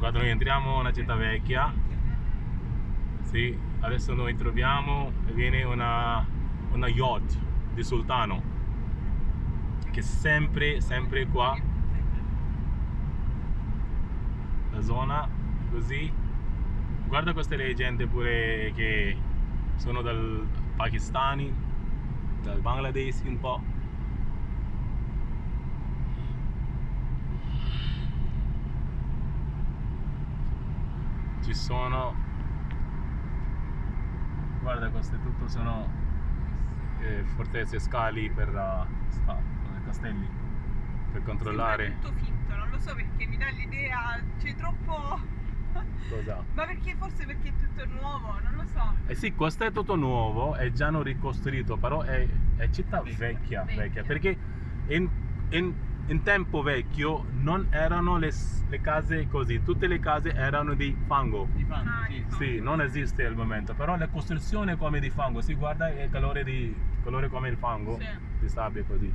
Guarda, noi entriamo una città vecchia. Sì, adesso noi troviamo, viene una, una yacht di Sultano. Che sempre, sempre qua. La zona, così. Guarda queste leggende pure che sono dal pakistani, dal Bangladesh un po'. Ci sono guarda queste tutto sono eh, fortezze scali per uh, sta, castelli per controllare Sembra tutto finto, non lo so perché mi dà l'idea, c'è troppo... cosa Ma perché forse perché è tutto nuovo, non lo so. eh sì questo è tutto nuovo è già non ricostruito però è, è città vecchia, Vecchia. vecchia perché in, in, in tempo vecchio non erano le, le case così tutte le case erano di fango Di fango, Ah, sì. di fango. Sì, non esiste al momento, però la costruzione è come di fango, si guarda il calore, di, colore come il fango, Sì. di sabbia così.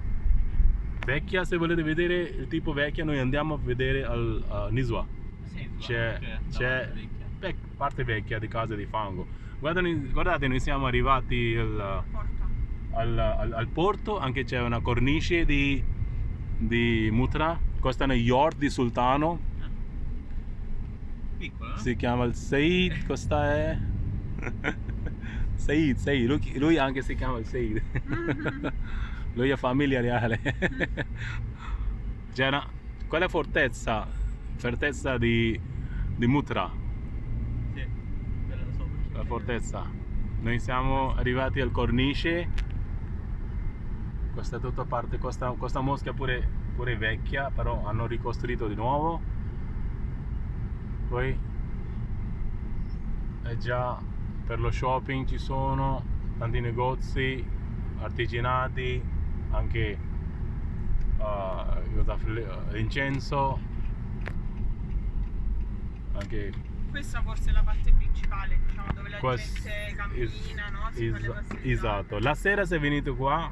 Vecchia, se volete vedere il tipo vecchia, noi andiamo a vedere al a Niswa. Sì, C'è, c'è vec- parte vecchia di case di fango. Guardate, guardate noi siamo arrivati al, al, al- al porto, anche c'è una cornice di, di Mutra, questa è una yacht di Sultano, Ah. Piccola, no? si chiama il Said, questa è. Said, Said, lui, lui anche si chiama il Said. Lui è famiglia reale c'era quella fortezza fortezza di, di Mutra? Sì, so perché- la fortezza. Noi siamo arrivati al cornice questa è tutta parte questa, questa mosca pure, pure vecchia però hanno ricostruito di nuovo poi è già per lo shopping ci sono tanti negozi artigianati anche uh, incenso anche Questa forse è la parte principale, diciamo, dove la Quest- gente cammina, no? Si fa le es- passeggiate. esatto la sera se venite qua